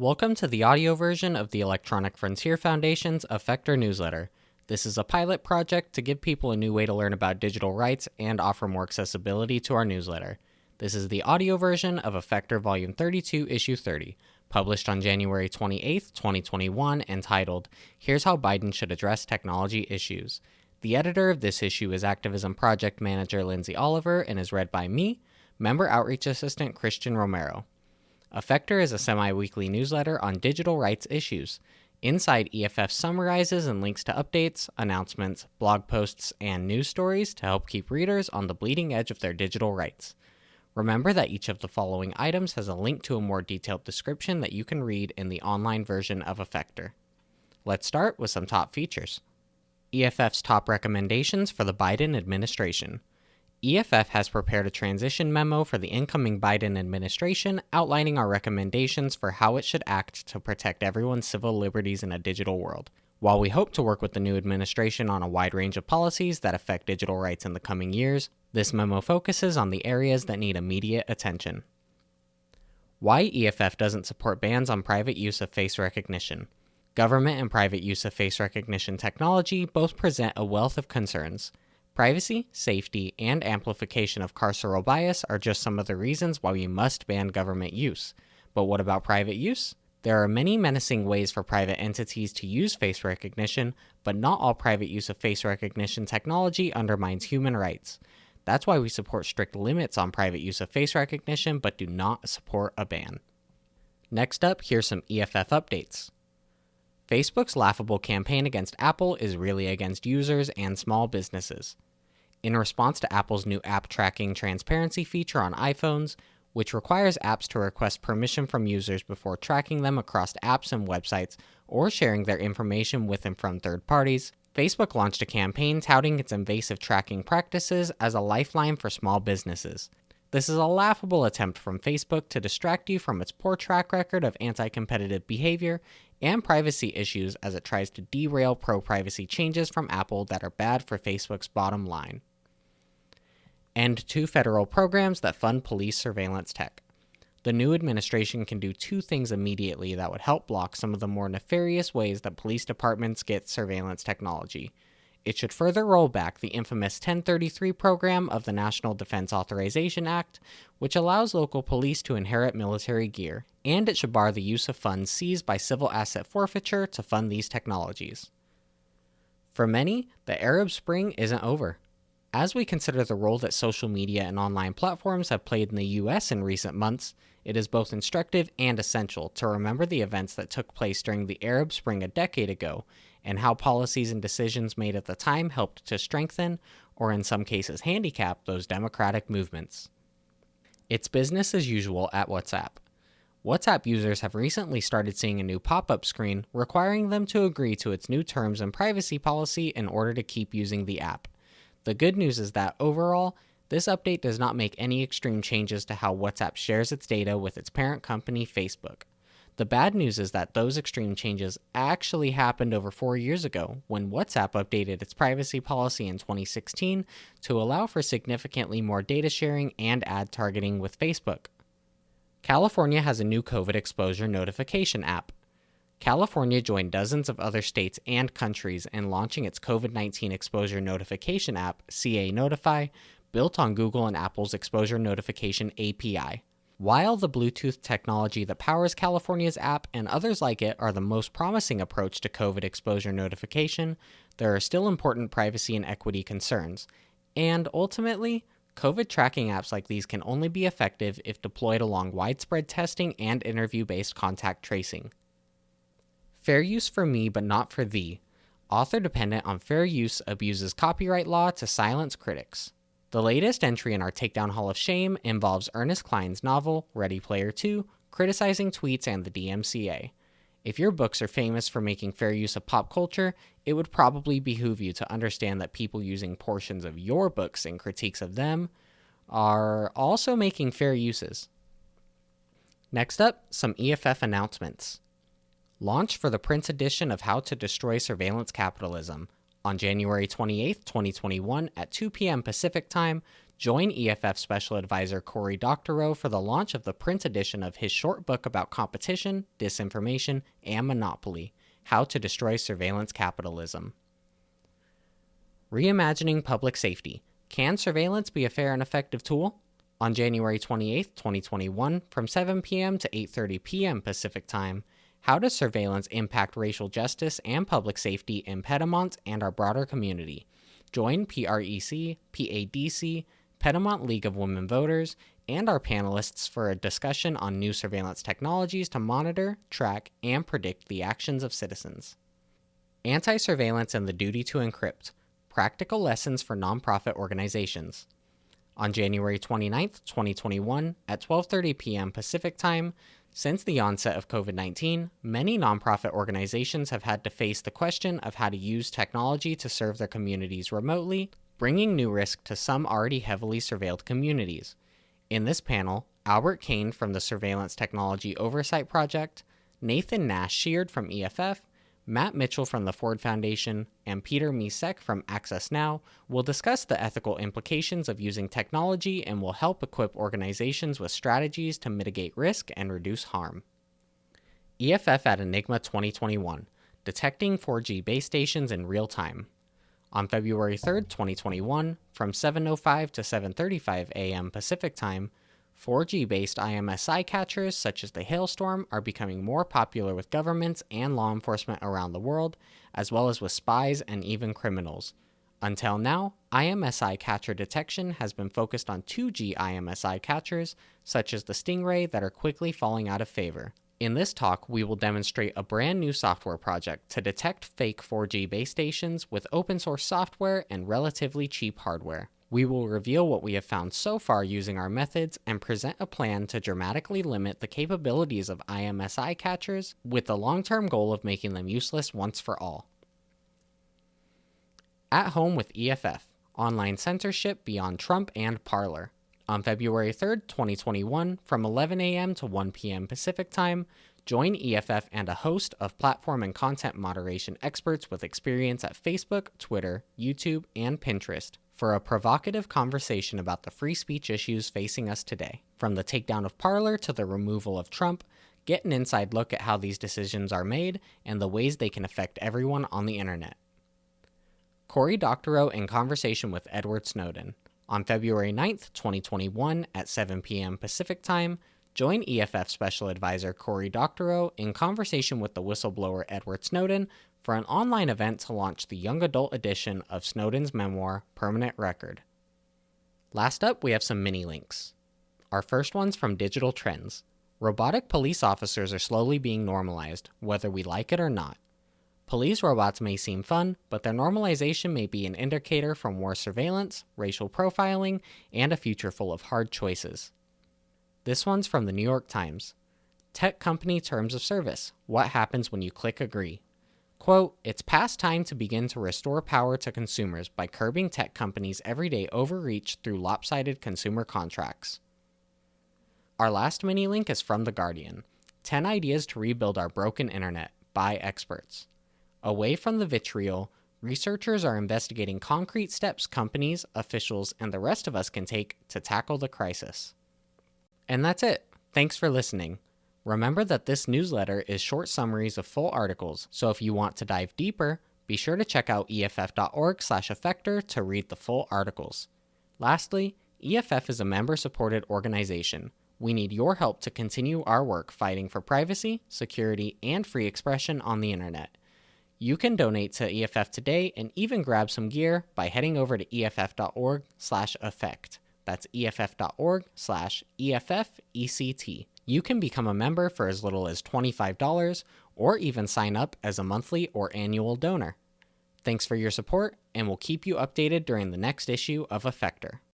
Welcome to the audio version of the Electronic Frontier Foundation's Effector newsletter. This is a pilot project to give people a new way to learn about digital rights and offer more accessibility to our newsletter. This is the audio version of Effector Volume 32, Issue 30, published on January 28, 2021, entitled Here's How Biden Should Address Technology Issues. The editor of this issue is Activism Project Manager Lindsay Oliver and is read by me, Member Outreach Assistant Christian Romero. Effector is a semi weekly newsletter on digital rights issues. Inside, EFF summarizes and links to updates, announcements, blog posts, and news stories to help keep readers on the bleeding edge of their digital rights. Remember that each of the following items has a link to a more detailed description that you can read in the online version of Effector. Let's start with some top features. EFF's top recommendations for the Biden administration. EFF has prepared a transition memo for the incoming Biden administration outlining our recommendations for how it should act to protect everyone's civil liberties in a digital world. While we hope to work with the new administration on a wide range of policies that affect digital rights in the coming years, this memo focuses on the areas that need immediate attention. Why EFF doesn't support bans on private use of face recognition. Government and private use of face recognition technology both present a wealth of concerns. Privacy, safety, and amplification of carceral bias are just some of the reasons why we must ban government use. But what about private use? There are many menacing ways for private entities to use face recognition, but not all private use of face recognition technology undermines human rights. That's why we support strict limits on private use of face recognition, but do not support a ban. Next up, here's some EFF updates. Facebook's laughable campaign against Apple is really against users and small businesses in response to Apple's new app tracking transparency feature on iPhones, which requires apps to request permission from users before tracking them across apps and websites or sharing their information with and from third parties. Facebook launched a campaign touting its invasive tracking practices as a lifeline for small businesses. This is a laughable attempt from Facebook to distract you from its poor track record of anti competitive behavior and privacy issues as it tries to derail pro privacy changes from Apple that are bad for Facebook's bottom line and two federal programs that fund police surveillance tech. The new administration can do two things immediately that would help block some of the more nefarious ways that police departments get surveillance technology. It should further roll back the infamous 1033 program of the National Defense Authorization Act, which allows local police to inherit military gear, and it should bar the use of funds seized by civil asset forfeiture to fund these technologies. For many, the Arab Spring isn't over. As we consider the role that social media and online platforms have played in the US in recent months, it is both instructive and essential to remember the events that took place during the Arab Spring a decade ago and how policies and decisions made at the time helped to strengthen, or in some cases handicap, those democratic movements. It's business as usual at WhatsApp. WhatsApp users have recently started seeing a new pop up screen requiring them to agree to its new terms and privacy policy in order to keep using the app. The good news is that overall, this update does not make any extreme changes to how WhatsApp shares its data with its parent company, Facebook. The bad news is that those extreme changes actually happened over four years ago when WhatsApp updated its privacy policy in 2016 to allow for significantly more data sharing and ad targeting with Facebook. California has a new COVID exposure notification app. California joined dozens of other states and countries in launching its COVID 19 exposure notification app, CA Notify, built on Google and Apple's exposure notification API. While the Bluetooth technology that powers California's app and others like it are the most promising approach to COVID exposure notification, there are still important privacy and equity concerns. And ultimately, COVID tracking apps like these can only be effective if deployed along widespread testing and interview based contact tracing. Fair use for me, but not for thee. Author dependent on fair use abuses copyright law to silence critics. The latest entry in our Takedown Hall of Shame involves Ernest Cline's novel, Ready Player 2, criticizing tweets and the DMCA. If your books are famous for making fair use of pop culture, it would probably behoove you to understand that people using portions of your books in critiques of them are also making fair uses. Next up, some EFF announcements. Launch for the print edition of How to Destroy Surveillance Capitalism on January 28, 2021 at 2 p.m. Pacific Time, Join EFF Special Advisor Cory Doctorow for the launch of the print edition of his short book about competition, disinformation, and monopoly How to Destroy Surveillance Capitalism. Reimagining Public Safety Can surveillance be a fair and effective tool? On January 28, 2021, from 7 p.m. to 8:30 p.m. Pacific Time, how does surveillance impact racial justice and public safety in Piedmont and our broader community? Join PREC, PADC, Piedmont League of Women Voters, and our panelists for a discussion on new surveillance technologies to monitor, track, and predict the actions of citizens. Anti surveillance and the duty to encrypt practical lessons for nonprofit organizations. On January 29, 2021, at 12:30 p.m. Pacific Time, since the onset of COVID 19, many nonprofit organizations have had to face the question of how to use technology to serve their communities remotely bringing new risk to some already heavily surveilled communities. In this panel, Albert Kane from the Surveillance Technology Oversight Project, Nathan Nash Sheard from EFF, Matt Mitchell from the Ford Foundation, and Peter Micek from Access Now will discuss the ethical implications of using technology and will help equip organizations with strategies to mitigate risk and reduce harm. EFF at Enigma 2021 Detecting 4G base stations in real time. On February 3, 2021, from 7:05 to 7:35 a.m. Pacific Time, 4G-based IMSI catchers such as the Hailstorm are becoming more popular with governments and law enforcement around the world, as well as with spies and even criminals. Until now, IMSI catcher detection has been focused on 2G IMSI catchers, such as the Stingray, that are quickly falling out of favor. In this talk, we will demonstrate a brand new software project to detect fake 4G base stations with open source software and relatively cheap hardware. We will reveal what we have found so far using our methods and present a plan to dramatically limit the capabilities of IMSI catchers with the long term goal of making them useless once for all. At Home with EFF Online Censorship Beyond Trump and Parler. On February 3rd, 2021, from 11 a.m. to 1 p.m. Pacific Time, join EFF and a host of platform and content moderation experts with experience at Facebook, Twitter, YouTube, and Pinterest for a provocative conversation about the free speech issues facing us today. From the takedown of Parler to the removal of Trump, get an inside look at how these decisions are made and the ways they can affect everyone on the internet. Cory Doctorow in conversation with Edward Snowden. On February 9th, 2021, at 7 p.m. Pacific Time, join EFF Special Advisor Cory Doctorow in conversation with the whistleblower Edward Snowden for an online event to launch the young adult edition of Snowden's memoir, Permanent Record. Last up, we have some mini links. Our first one's from Digital Trends. Robotic police officers are slowly being normalized, whether we like it or not. Police robots may seem fun, but their normalization may be an indicator for more surveillance, racial profiling, and a future full of hard choices. This one's from the New York Times. Tech company terms of service. What happens when you click agree? Quote, it's past time to begin to restore power to consumers by curbing tech companies' everyday overreach through lopsided consumer contracts. Our last mini link is from The Guardian 10 ideas to rebuild our broken internet by experts. Away from the vitriol, researchers are investigating concrete steps companies, officials, and the rest of us can take to tackle the crisis. And that's it. Thanks for listening. Remember that this newsletter is short summaries of full articles, so if you want to dive deeper, be sure to check out eff.org/effector to read the full articles. Lastly, EFF is a member-supported organization. We need your help to continue our work fighting for privacy, security, and free expression on the internet. You can donate to EFF today and even grab some gear by heading over to EFF.org slash effect. That's EFF.org slash EFFECT. You can become a member for as little as $25 or even sign up as a monthly or annual donor. Thanks for your support, and we'll keep you updated during the next issue of Effector.